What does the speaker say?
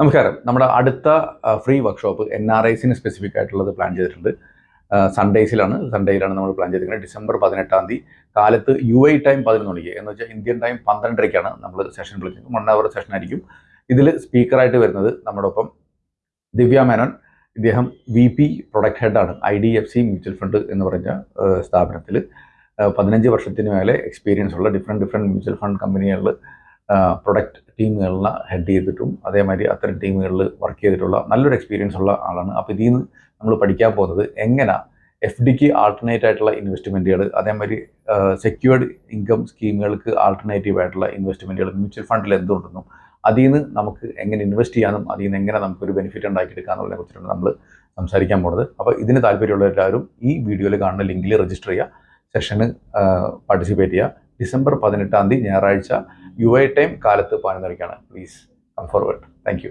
നമസ്കാരം നമ്മുടെ അടുത്ത ഫ്രീ വർക്ക്ഷോപ്പ് എൻ ആർ ഐസിന് സ്പെസിഫിക് ആയിട്ടുള്ളത് പ്ലാൻ ചെയ്തിട്ടുണ്ട്. സൺഡേസിലാണ് സൺഡേയിലാണ് നമ്മൾ പ്ലാൻ ചെയ്തിരിക്കുന്നത്. ഡിസംബർ പതിനെട്ടാം തീയതി. കാലത്ത് യു ഐ ടൈം പതിനൊന്ന് മണിക്ക്. എന്ന് വെച്ചാൽ ഇന്ത്യൻ ടൈം പന്ത്രണ്ടരയ്ക്കാണ് നമ്മൾ സെഷൻ വിളിക്കുന്നത്. വൺ അവർ സെഷൻ ആയിരിക്കും. ഇതിൽ സ്പീക്കറായിട്ട് വരുന്നത് നമ്മുടെ ഒപ്പം ദിവ്യ മേനോൻ ഇദ്ദേഹം V P product ഹെഡാണ് I D F C mutual fund എന്ന് പറഞ്ഞ സ്ഥാപനത്തിൽ പതിനഞ്ച് വർഷത്തിന് മേലെ എക്സ്പീരിയൻസ് ഉള്ള ഡിഫറെന്റ് ഡിഫറെന്റ് മ്യൂച്വൽ ഫണ്ട് കമ്പനികളിൽ പ്രൊഡക്റ്റ് ടീമുകളിൽ ഹെഡ് ചെയ്തിട്ടും അതേമാതിരി അത്തരം ടീമുകളിൽ വർക്ക് ചെയ്തിട്ടുള്ള നല്ലൊരു എക്സ്പീരിയൻസ് ഉള്ള ആളാണ്. അപ്പോൾ ഇതിൽ നിന്ന് നമ്മൾ പഠിക്കാൻ പോകുന്നത് എങ്ങനെ എഫ് ഡിക്ക് ആൾട്ടർനേറ്റ് ആയിട്ടുള്ള ഇൻവെസ്റ്റ്മെന്റുകൾ അതേമാതിരി സെക്യൂർഡ് ഇൻകം സ്കീമുകൾക്ക് ആൾട്ടർനേറ്റീവ് ആയിട്ടുള്ള ഇൻവെസ്റ്റ്മെന്റുകൾ മ്യൂച്വൽ ഫണ്ടിൽ എന്തുണ്ടെന്നും അതിൽ നിന്ന് നമുക്ക് എങ്ങനെ ഇൻവെസ്റ്റ് ചെയ്യാനും അതിൽ നിന്ന് എങ്ങനെ നമുക്കൊരു ബെനിഫിറ്റ് ഉണ്ടാക്കിയെടുക്കാം എന്നുള്ളതിനെ കുറിച്ചിട്ടാണ് നമ്മൾ സംസാരിക്കാൻ പോകുന്നത്. അപ്പോൾ ഇതിന് താല്പര്യമുള്ള എല്ലാവരും ഈ വീഡിയോയിൽ കാണുന്ന ലിങ്കിൽ രജിസ്റ്റർ ചെയ്യുക സെഷന് പാർട്ടിസിപ്പേറ്റ് ചെയ്യുക. ഡിസംബർ പതിനെട്ടാം തീയതി ഞായറാഴ്ച യു ഐ ടൈം കാലത്ത് പതിനൊന്നരയ്ക്കാണ് പ്ലീസ് കം ഫോർവേഡ് താങ്ക്